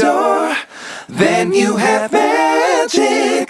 door, then you have magic.